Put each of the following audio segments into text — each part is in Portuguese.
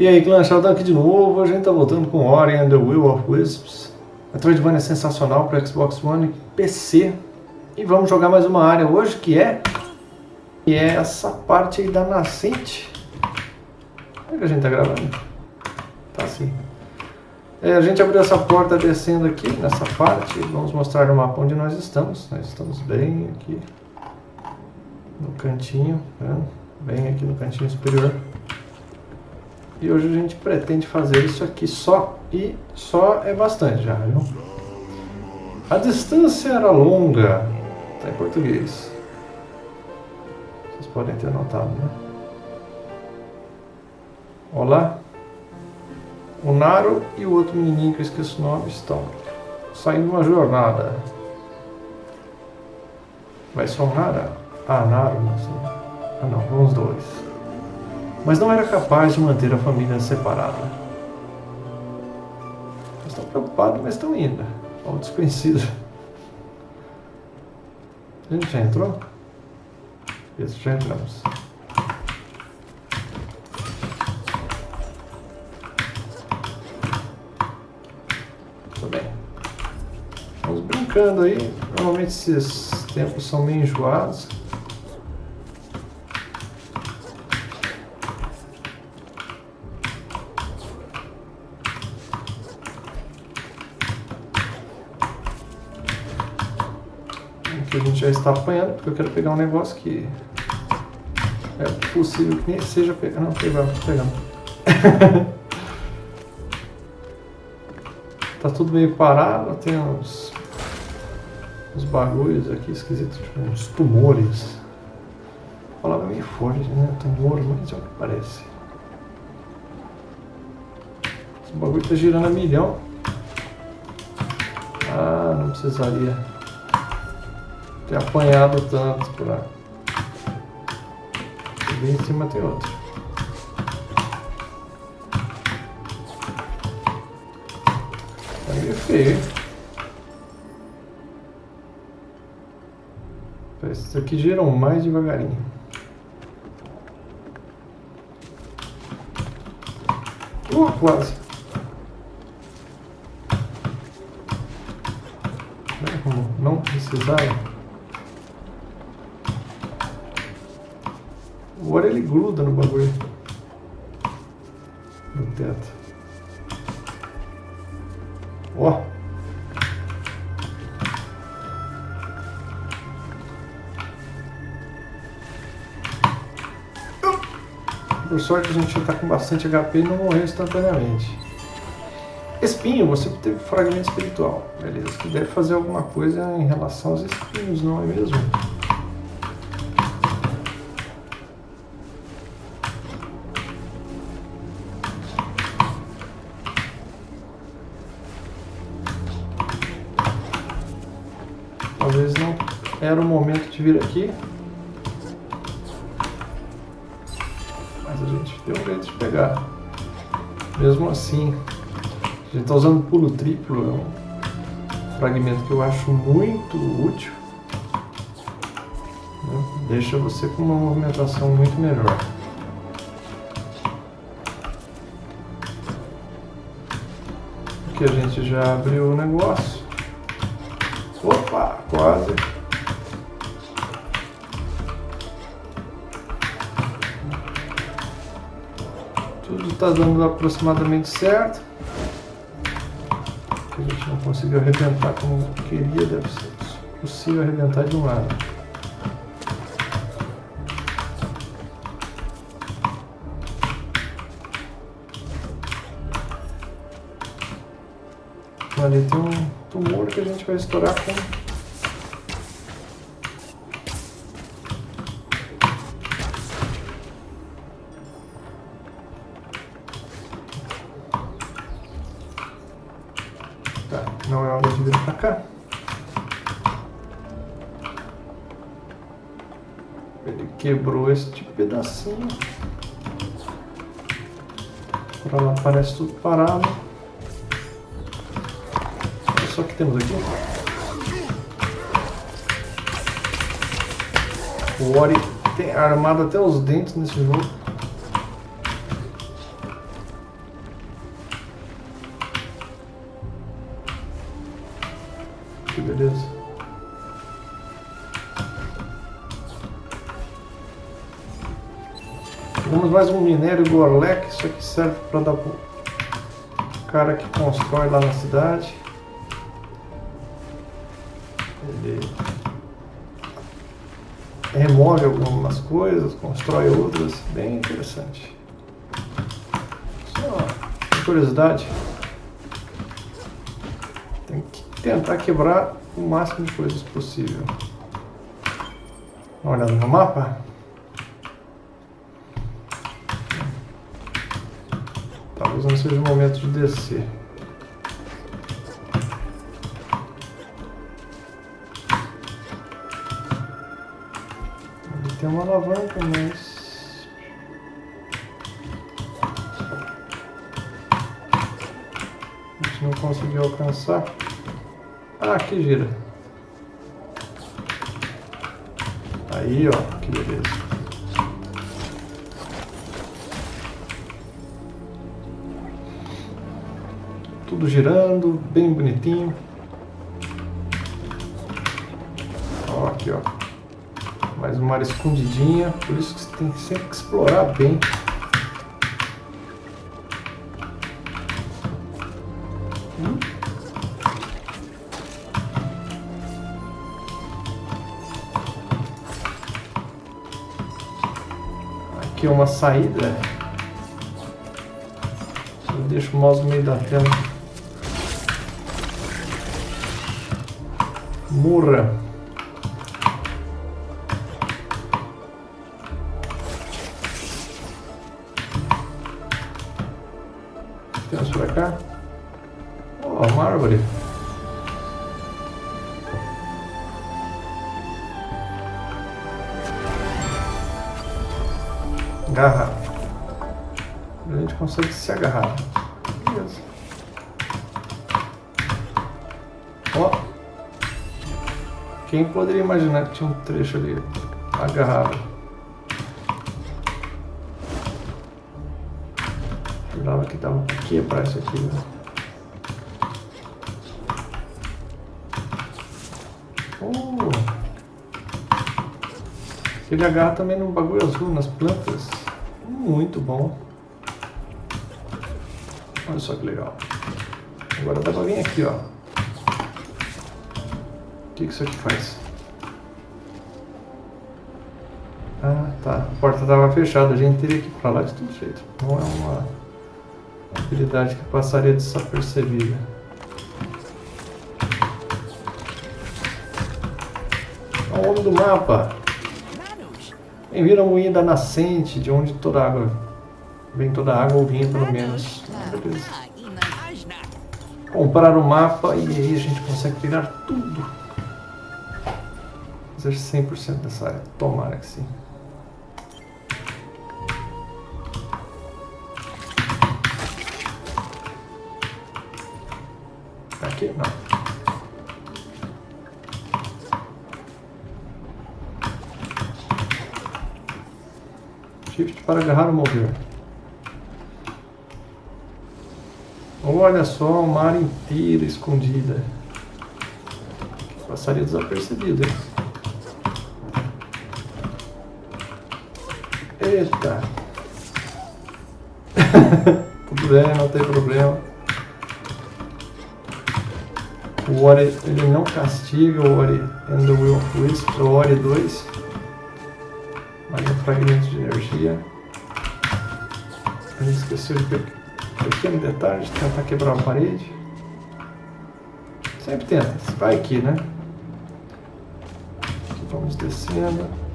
E aí, clã, Sheldon aqui de novo. A gente tá voltando com Ori and the Will of Wisps. Metroidvania é sensacional para Xbox One e PC. E vamos jogar mais uma área hoje que é... Que é essa parte aí da nascente. Como é que a gente tá gravando? Tá assim. É, a gente abriu essa porta descendo aqui, nessa parte. Vamos mostrar no mapa onde nós estamos. Nós estamos bem aqui. No cantinho, né? bem aqui no cantinho superior. E hoje a gente pretende fazer isso aqui só. E só é bastante já, viu? A distância era longa. Está em português. Vocês podem ter notado, né? Olá. O Naro e o outro menininho que eu esqueci o nome estão saindo uma jornada. Vai só o Nara? Ah, Naro, não sei. Ah não, vão os dois mas não era capaz de manter a família separada. Estão preocupados, mas estão indo. Ao desconhecido. A gente já entrou? Isso, já entramos. Tudo bem. Vamos brincando aí. Normalmente esses tempos são meio enjoados. A gente já está apanhando, porque eu quero pegar um negócio que é possível que nem seja pegar. Não, pegando, pegando. tá tudo meio parado, tem uns, uns bagulhos aqui esquisitos, tipo uns tumores. A palavra meio forte, né? Tumor, mas é o que parece. Esse bagulho tá girando a milhão. Ah, não precisaria ter apanhado tanto. E bem em cima tem outro. Tá meio feio? Esses aqui giram mais devagarinho. Uh, quase. Não precisar Agora ele gruda no bagulho. No teto. Ó. Por sorte a gente já está com bastante HP e não morreu instantaneamente. Espinho, você teve fragmento espiritual. Beleza, você deve fazer alguma coisa em relação aos espinhos, não é mesmo? Momento de vir aqui. Mas a gente deu um jeito de pegar. Mesmo assim, a gente está usando pulo triplo, é um fragmento que eu acho muito útil. Né? Deixa você com uma movimentação muito melhor. Aqui a gente já abriu o negócio. Opa, quase. Está dando aproximadamente certo. A gente não conseguiu arrebentar como queria, deve ser possível arrebentar de um lado. Ali tem um tumor que a gente vai estourar com não é hora de vir pra cá. Ele quebrou este pedacinho. Pra lá parece tudo parado só que temos aqui. O Ori tem armado até os dentes nesse jogo. Mais um minério Gorlek, isso aqui serve para dar pro cara que constrói lá na cidade. Ele remove algumas coisas, constrói outras, bem interessante. Só curiosidade, tem que tentar quebrar o máximo de coisas possível. Olhando no mapa. Talvez não seja o momento de descer. tem uma alavanca, mas... A gente não conseguiu alcançar. Ah, aqui gira. Aí, ó, que beleza. Tudo girando, bem bonitinho. Ó, aqui, ó. Mais uma área escondidinha, por isso que você tem sempre que explorar bem. Aqui é uma saída. Eu deixo o mouse no meio da tela. Murra. cá. Ó, oh, uma árvore. Garra. A gente consegue se agarrar. Quem poderia imaginar que tinha um trecho ali agarrado? Jurava que dava pra quebrar isso aqui, né? Oh. Ele agarra também no bagulho azul, nas plantas. Muito bom. Olha só que legal. Agora dá pra vir aqui, ó. Que, que isso aqui faz? Ah, tá. A porta estava fechada, a gente teria que ir pra lá de todo jeito. Não é uma habilidade que passaria desapercebida. É o nome do mapa. Bem-vindo ao moinho da nascente, de onde toda água vem toda a água ou vinha pelo menos. Beleza. Comprar o mapa e aí a gente consegue pegar tudo. Fazer 100% dessa área. Tomara que sim. aqui? Não. Shift para agarrar ou mover. Olha só, uma área inteira escondida. Passaria desapercebido, hein? Eita! Tudo bem, não tem problema. O Ori ele não castiga o Ori and the Will of Wisp, o Ori 2. Mais um fragmento de energia. A gente esqueceu de pegar pequeno detalhe de tentar quebrar a parede. Sempre tenta, vai aqui, né? Aqui vamos descendo.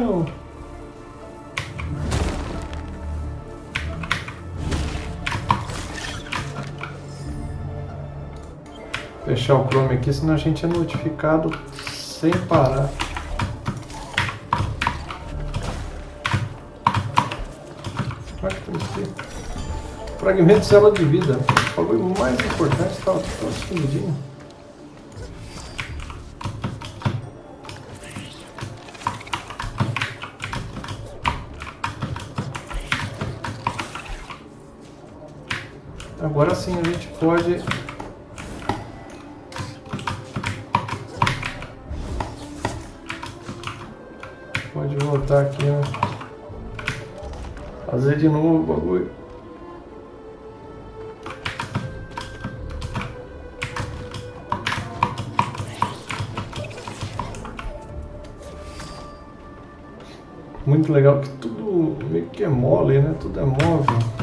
Não! Fechar o Chrome aqui, senão a gente é notificado sem parar. Fragmento de célula de vida. O bagulho mais importante estava todo escondidinho. Agora sim a gente pode pode voltar aqui, né? Fazer de novo o bagulho. Muito legal que tudo meio que é mole, né? Tudo é móvel.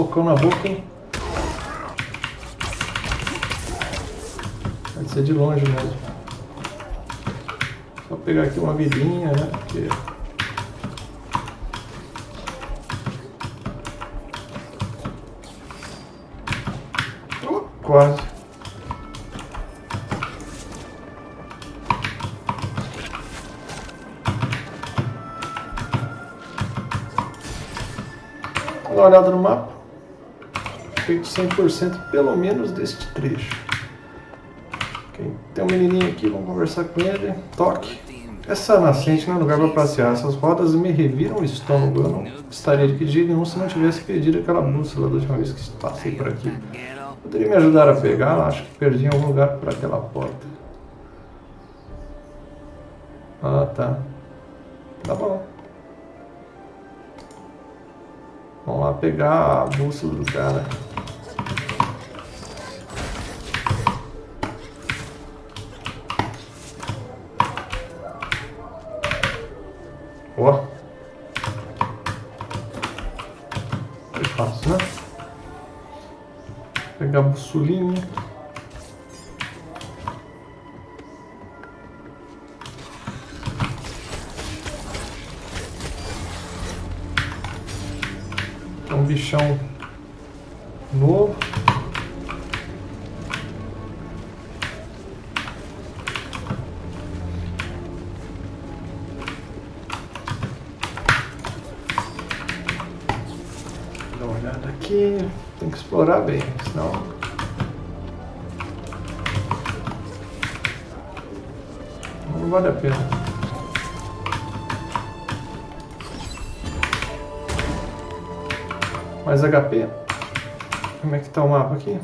Socão na boca, hein? Vai ser de longe mesmo. Só pegar aqui uma vidinha, né? Porque... Quase. Dá uma olhada no mapa. Feito 100% pelo menos deste trecho. Okay. Tem um menininho aqui, vamos conversar com ele. Toque. Essa nascente não é lugar para passear. Essas rodas me reviram o estômago. Eu não estaria de pedir nenhum se não tivesse pedido aquela bússola da última vez que passei por aqui. Poderia me ajudar a pegar? Acho que perdi em algum lugar por aquela porta. Ah, tá. Tá bom. Vamos lá pegar a bússola do cara. Ó. Foi fácil, né? Pegar a bussolinha. Mais HP. Como é que tá o mapa aqui?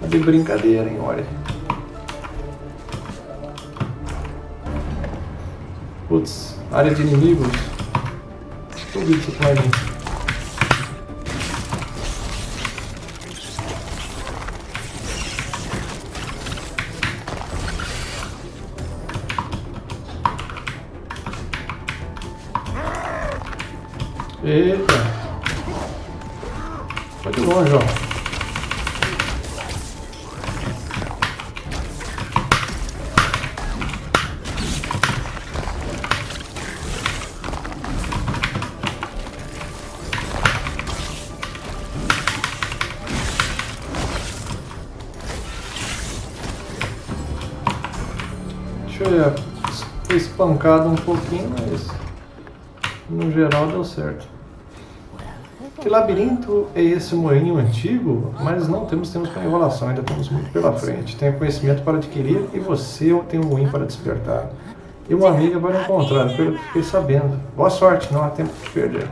Tá de brincadeira, hein? Olha. Putz, área de inimigos. Que isso vir. Eita! Foi de longe, ó. Espancado um pouquinho, mas no geral deu certo. Que labirinto é esse moinho antigo? Mas não temos tempo para enrolação, ainda temos muito pela frente. Tenho conhecimento para adquirir e você tem um moinho para despertar. E uma amiga para encontrar, pelo que fiquei sabendo. Boa sorte, não há tempo de perder.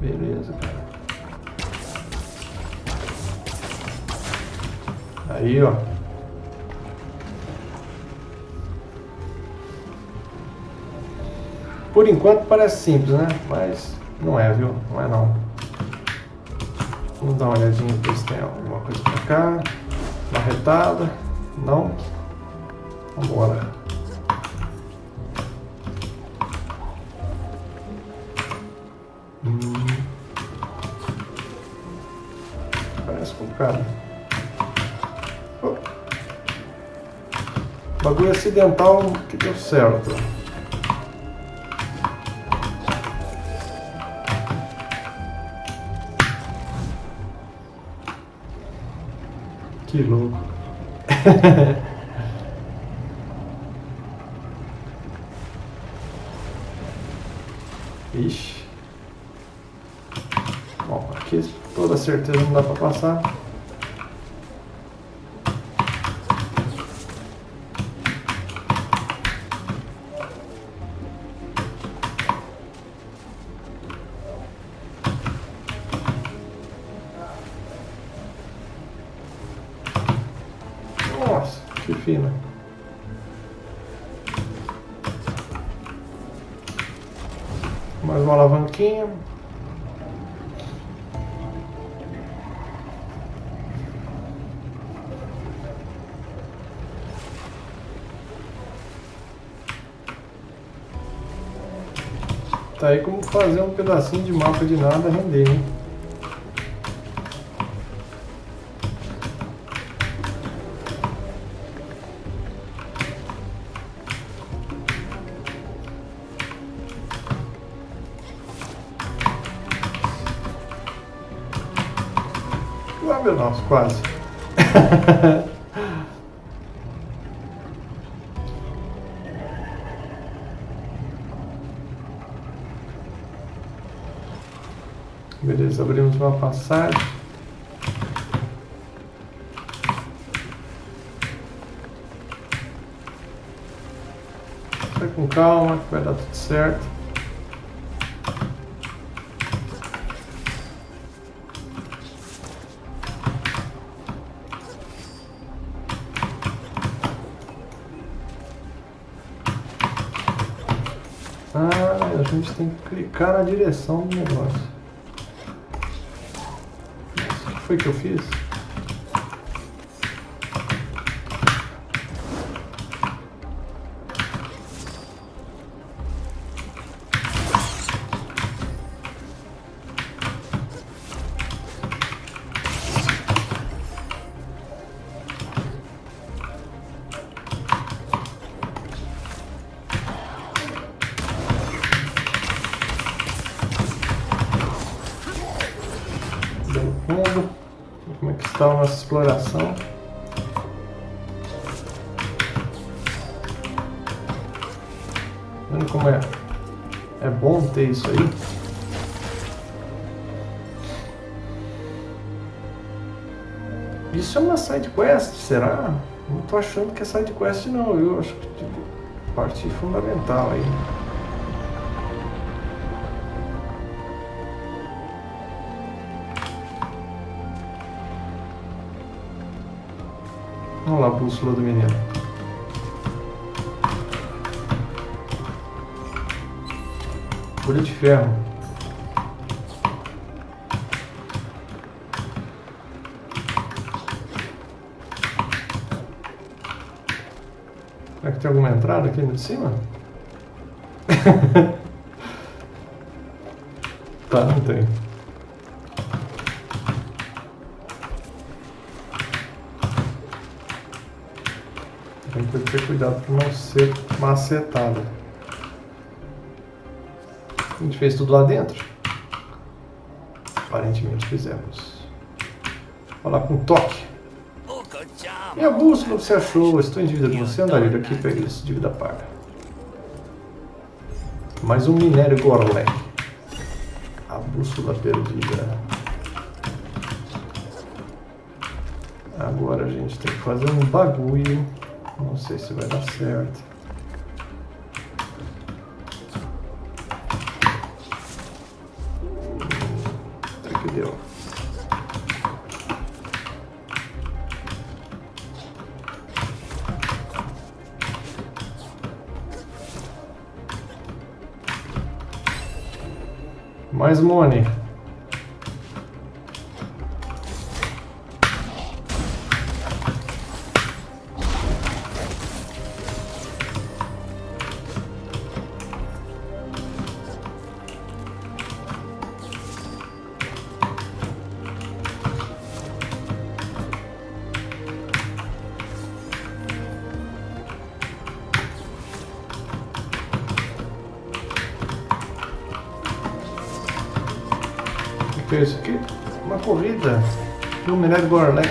Beleza, cara. Aí, ó. Por enquanto parece simples, né? Mas não é, viu? Não é não. Vamos dar uma olhadinha ver se tem alguma coisa pra cá. Uma retada. Não. Vambora. Hum. Parece complicado. Oh. Bagulho acidental que deu certo. Que louco. Ixi. Bom, aqui toda certeza não dá para passar. Fazer um pedacinho de mapa de nada render, né? Ah, meu nossa, quase. Beleza, abrimos uma passagem. Vai com calma, que vai dar tudo certo. Ah, a gente tem que clicar na direção do negócio. Foi que eu fiz? A nossa exploração? Vendo como é, é bom ter isso aí? Isso é uma side quest, será? Não tô achando que é side quest não, eu acho que tipo, parte fundamental aí. Bússola do menino. Folha de ferro. Será que tem alguma entrada aqui de cima? tá, não tem. Tem que ter cuidado para não ser macetado. A gente fez tudo lá dentro? Aparentemente fizemos. Lá com toque. Minha bússola você achou? Estou em dívida com você. Andaria daqui e peguei isso. Dívida paga. Mais um minério Gorlek. A bússola perdida. Agora a gente tem que fazer um bagulho. Não sei se vai dar certo. Até que deu. Mais money. Corrida no minério Gorlek.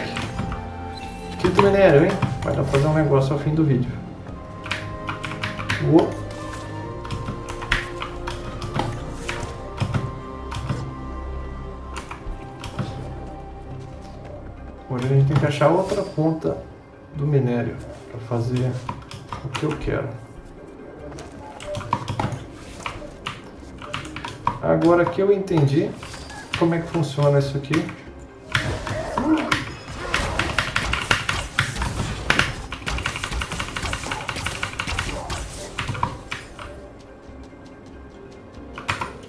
Quinto minério, hein? Vai dar pra fazer um negócio ao fim do vídeo. Uou. Agora a gente tem que achar outra ponta do minério para fazer o que eu quero. Agora que eu entendi como é que funciona isso aqui.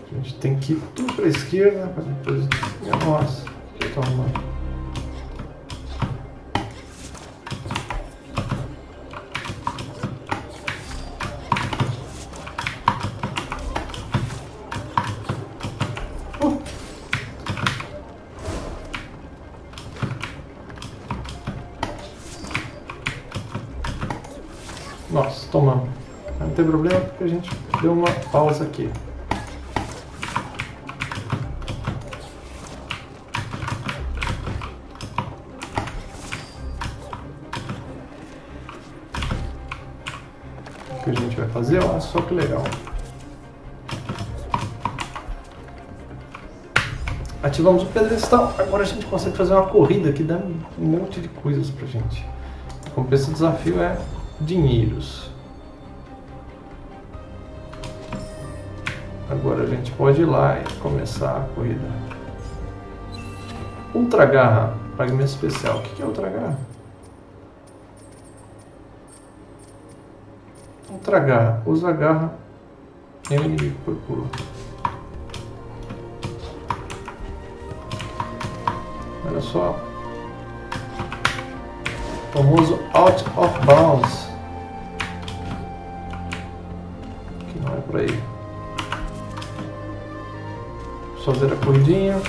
A gente tem que ir tudo para a esquerda, para depois... Nossa, que arrumando? Tem problema porque a gente deu uma pausa aqui. O que a gente vai fazer? Olha só que legal. Ativamos o pedestal. Agora a gente consegue fazer uma corrida que dá um monte de coisas pra gente. Como esse desafio é dinheiros. Agora a gente pode ir lá e começar a corrida. Ultra Garra, pagamento especial. O que é Ultra Garra? Ultra Garra, usa a garra em um inimigo por pulo. Olha só. O famoso Out of Bounds. por aí. Fazer a corridinha.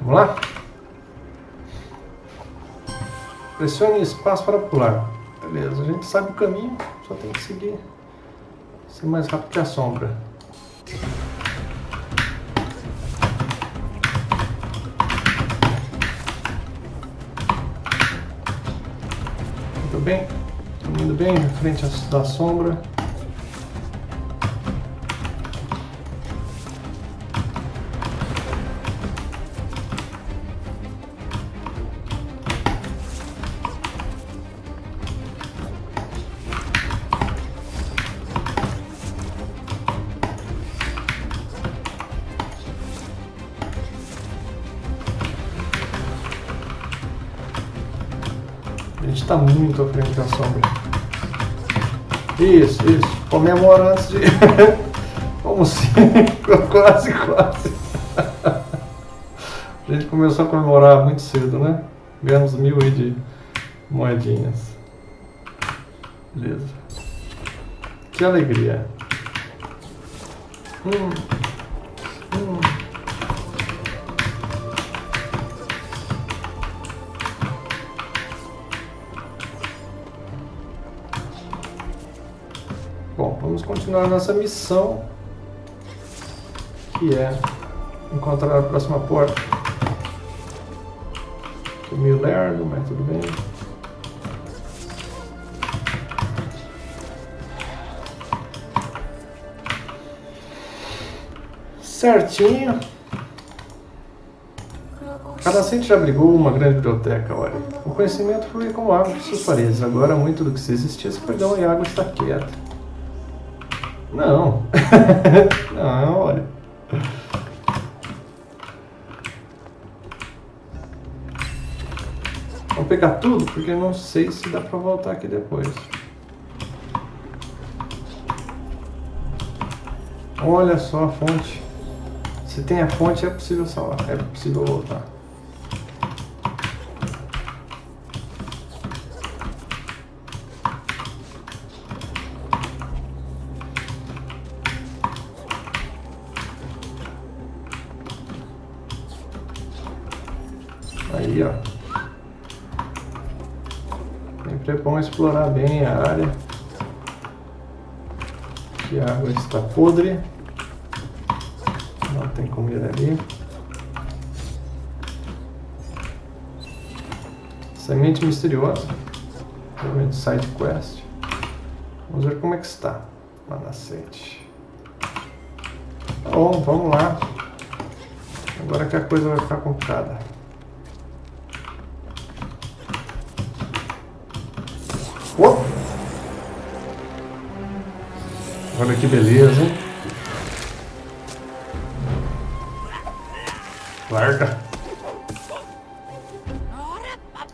Vamos lá? Pressione espaço para pular. Beleza, a gente sabe o caminho, só tem que seguir. Ser mais rápido que a sombra. Bem, indo bem frente da sombra. Está muito à frente da sombra. Isso, isso. Comemora antes de... Como assim? quase, quase. A gente começou a comemorar muito cedo, né? Ganhamos mil aí de moedinhas. Beleza. Que alegria. Hum. Continuar nossa missão, que é encontrar a próxima porta. Tô meio lerdo, mas tudo bem. Certinho. Cadacente já abrigou uma grande biblioteca, olha. O conhecimento foi como água de suas paredes. Agora muito do que se existia se perdeu e a água está quieta. Não. não, olha. Vou pegar tudo, porque não sei se dá pra voltar aqui depois. Olha só a fonte. Se tem a fonte, é possível salvar. É possível voltar. Explorar bem a área. Que a água está podre. Não tem comida ali. Semente misteriosa. Realmente side quest. Vamos ver como é que está. Manacete. Tá bom, vamos lá. Agora que a coisa vai ficar complicada. Olha que beleza? Larga.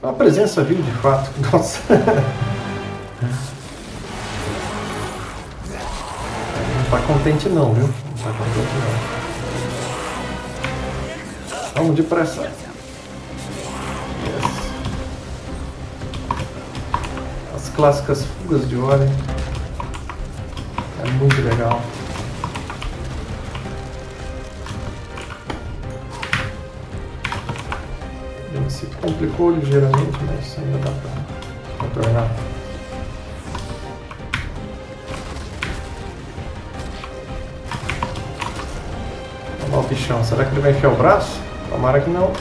A presença viu de fato. Nossa. Não tá contente não, viu? Não tá contente não. Vamos depressa. As clássicas fugas de óleo. Muito legal. Se complicou ligeiramente, mas ainda dá para contornar. Olha lá o bichão. Será que ele vai enfiar o braço? Tomara que não.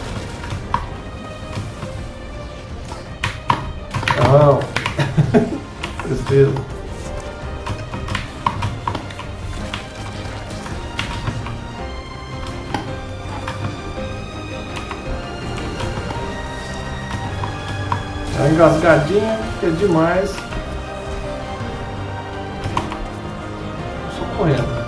Não. Tristeza. Engasgadinha, que é demais. Só correndo.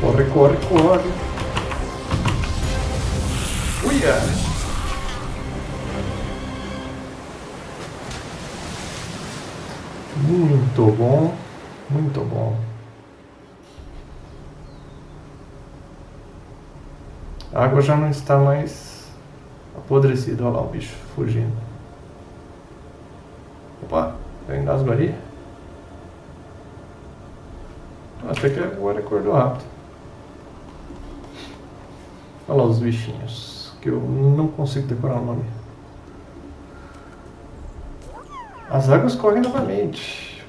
Corre, corre, corre. Água já não está mais apodrecida. Olha lá o bicho fugindo. Opa, eu engasgo ali. Até que agora acordou rápido. Olha lá os bichinhos, que eu não consigo decorar o nome. As águas correm novamente.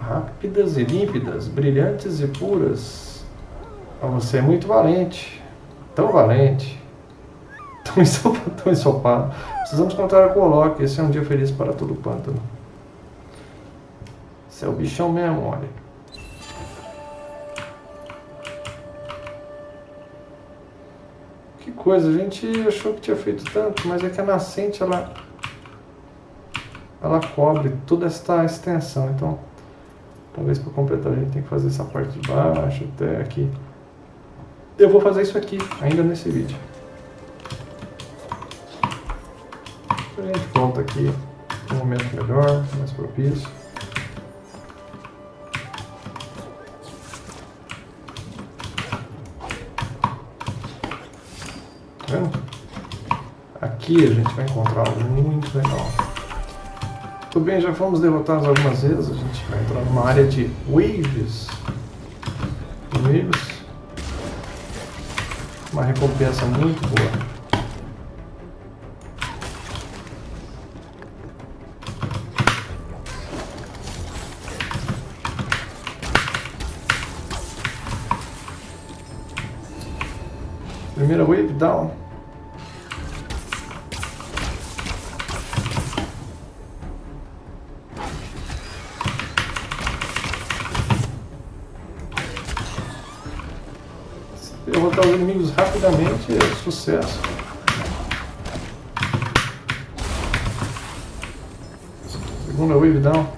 Rápidas e límpidas, brilhantes e puras. Você é muito valente. Tão valente. Tão ensopado. Tão ensopado. Precisamos encontrar com o Loki. Esse é um dia feliz para todo o pântano. Esse é o bichão mesmo, olha. Que coisa, a gente achou que tinha feito tanto, mas é que a nascente ela ela cobre toda esta extensão, então talvez para completar a gente tem que fazer essa parte de baixo até aqui. Eu vou fazer isso aqui, ainda nesse vídeo. A gente volta aqui um momento melhor, mais propício. Tá vendo? Aqui a gente vai encontrar algo muito legal. Tudo bem, já fomos derrotados algumas vezes. A gente vai entrar numa área de waves. Waves. Uma recompensa muito boa. Primeira wave down. inimigos rapidamente é sucesso. Segunda wave então. down.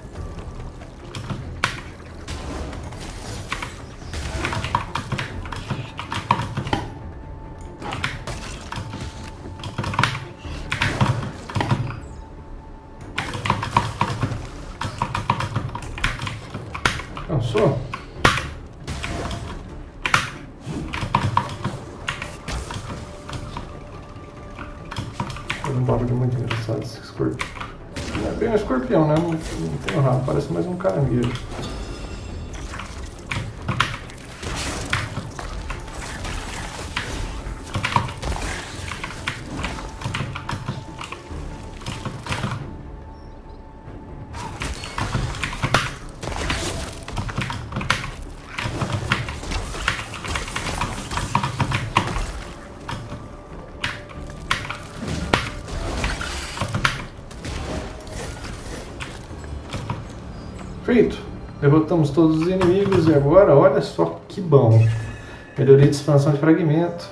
Cansou? Um barulho muito engraçado esse escorpião. Não é bem um escorpião, né? Não, não tem um rabo, parece mais um caranguejo. Todos os inimigos e agora, olha só que bom. Melhoria de expansão de fragmento.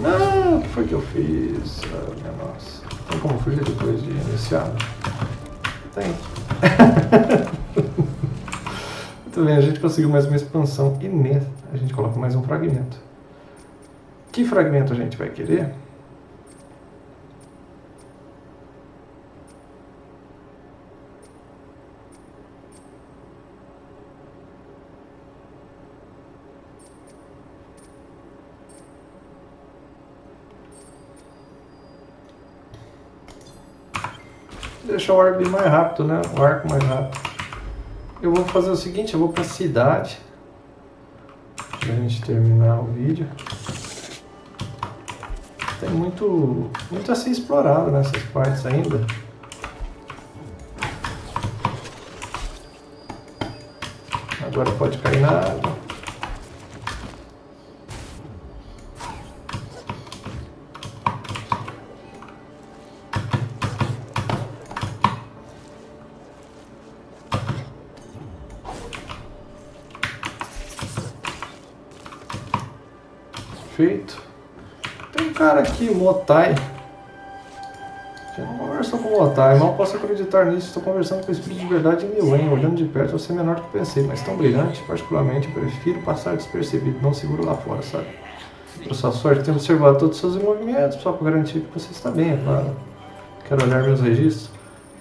Não, o que foi que eu fiz? Ah, minha nossa. Tem como fugir depois de iniciado? Tem. Muito bem, a gente conseguiu mais uma expansão e a gente coloca mais um fragmento. Que fragmento a gente vai querer? Deixar o arco mais rápido, né? O arco mais rápido. Eu vou fazer o seguinte, eu vou para a cidade. Pra gente terminar o vídeo. Tem muito, muito a ser explorado nessas partes ainda. Agora pode cair na água. Motai. Eu não conversou com o Motai, mal posso acreditar nisso. Estou conversando com o espírito de verdade em Milen. Olhando de perto, você é menor do que pensei, mas tão brilhante. Particularmente, prefiro passar despercebido, não seguro lá fora, sabe? Para sua sorte, tenho observado todos os seus movimentos, só para garantir que você está bem, é claro. Quero olhar meus registros.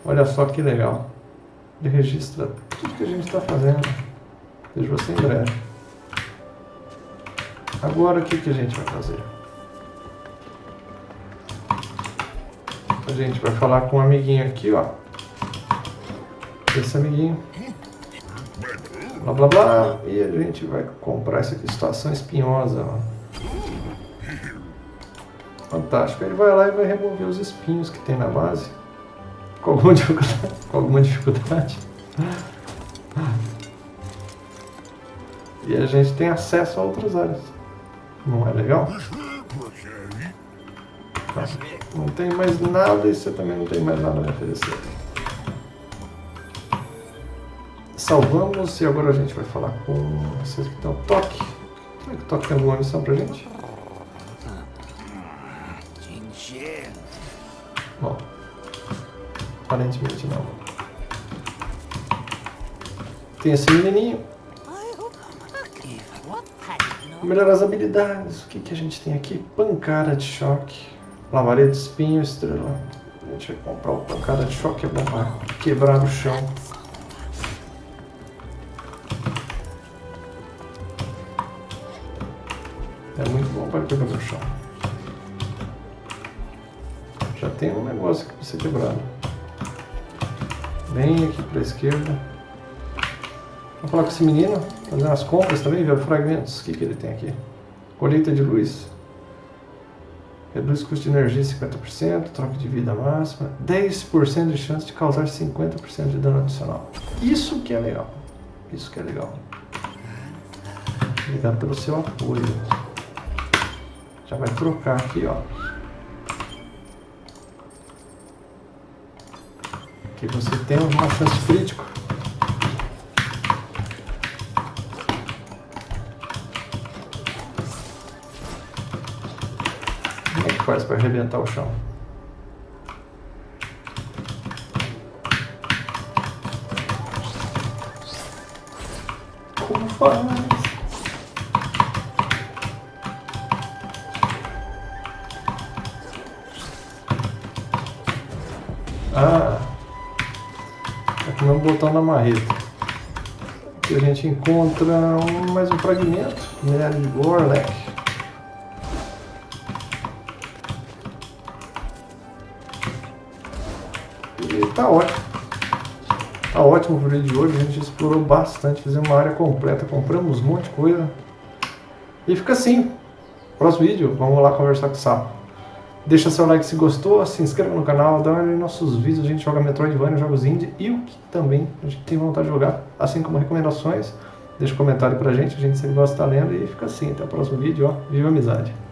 Olha só que legal. Ele registra tudo que a gente está fazendo. Vejo você em breve. Agora o que, que a gente vai fazer? A gente vai falar com um amiguinho aqui, ó. Esse amiguinho. Blá blá blá. E a gente vai comprar essa aqui, situação espinhosa, ó. Fantástico. Ele vai lá e vai remover os espinhos que tem na base. Com alguma dificuldade. Com alguma dificuldade. E a gente tem acesso a outras áreas. Não é legal? Tá. Não tem mais nada e você também não tem mais nada a oferecer. Salvamos e agora a gente vai falar com vocês que estão toque. Será que o toque tem alguma missão pra gente? Bom, aparentemente não. Tem esse menininho. Melhorar as habilidades. O que, que a gente tem aqui? Pancada de choque. Lavaria de espinho, estrela. A gente vai comprar o pancada de choque, é bom para quebrar o chão. É muito bom para quebrar o chão. Já tem um negócio para ser quebrado. Bem aqui para a esquerda. Vou falar com esse menino, fazer umas compras também, ver fragmentos. O que, que ele tem aqui? Colheita de luz. Reduz custo de energia 50%, troca de vida máxima, 10% de chance de causar 50% de dano adicional. Isso que é legal. Isso que é legal. Obrigado pelo seu apoio. Já vai trocar aqui, ó. Aqui você tem uma chance crítica faz para arrebentar o chão? Como faz? Ah, tá com o botão na marreta. Aqui a gente encontra mais um fragmento, minério de Gorlek. Bastante, fizemos uma área completa, compramos um monte de coisa. E fica assim. Próximo vídeo, vamos lá conversar com o Sapo. Deixa seu like se gostou, se inscreva no canal, dá uma olhada em nossos vídeos, a gente joga Metroidvania, jogos indie e o que também a gente tem vontade de jogar, assim como recomendações. Deixa um comentário pra gente, a gente sempre gosta de estar lendo e fica assim, até o próximo vídeo, ó, viva amizade!